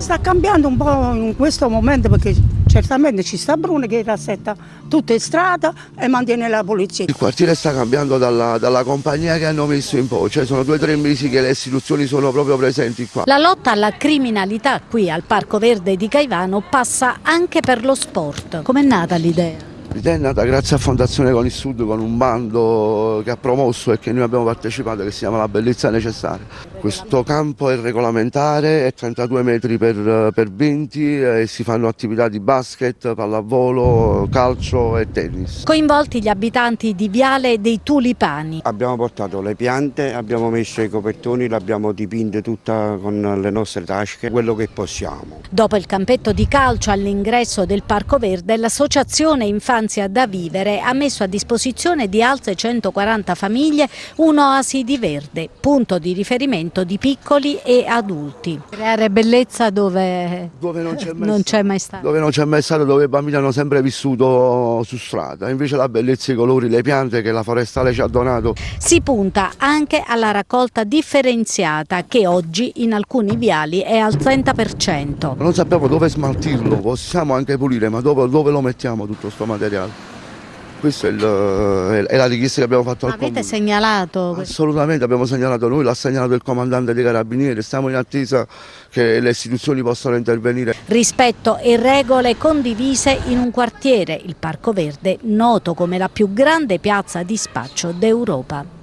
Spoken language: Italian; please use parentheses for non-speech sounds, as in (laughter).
Sta cambiando un po' in questo momento perché certamente ci sta Bruno che rassetta tutte le strade e mantiene la polizia. Il quartiere sta cambiando dalla, dalla compagnia che hanno messo in po', cioè sono due o tre mesi che le istituzioni sono proprio presenti qua. La lotta alla criminalità qui al Parco Verde di Caivano passa anche per lo sport. Com'è nata l'idea? L'idea è nata grazie a Fondazione con il Sud con un bando che ha promosso e che noi abbiamo partecipato che si chiama La Bellezza Necessaria. Questo campo è regolamentare, è 32 metri per, per 20 e si fanno attività di basket, pallavolo, calcio e tennis. Coinvolti gli abitanti di Viale dei Tulipani. Abbiamo portato le piante, abbiamo messo i copertoni, l'abbiamo dipinte tutta con le nostre tasche, quello che possiamo. Dopo il campetto di calcio all'ingresso del Parco Verde, l'associazione Infanzia da Vivere ha messo a disposizione di altre 140 famiglie un'oasi di verde, punto di riferimento di piccoli e adulti. Creare bellezza dove, dove non c'è (laughs) mai, mai, stato. Dove non c'è mai stato, dove i bambini hanno sempre vissuto su strada. Invece la bellezza, i colori, le piante che la forestale ci ha donato. Si punta anche alla raccolta differenziata che oggi in alcuni viali è al 30%. Non sappiamo dove smaltirlo, possiamo anche pulire, ma dove, dove lo mettiamo tutto questo materiale? Questa è, è, la richiesta che abbiamo fatto al Avete segnalato? Assolutamente, abbiamo segnalato noi, l'ha segnalato il comandante dei carabinieri, stiamo in attesa che le istituzioni possano intervenire. Rispetto e regole condivise in un quartiere, il Parco Verde, noto come la più grande piazza di spaccio d'Europa.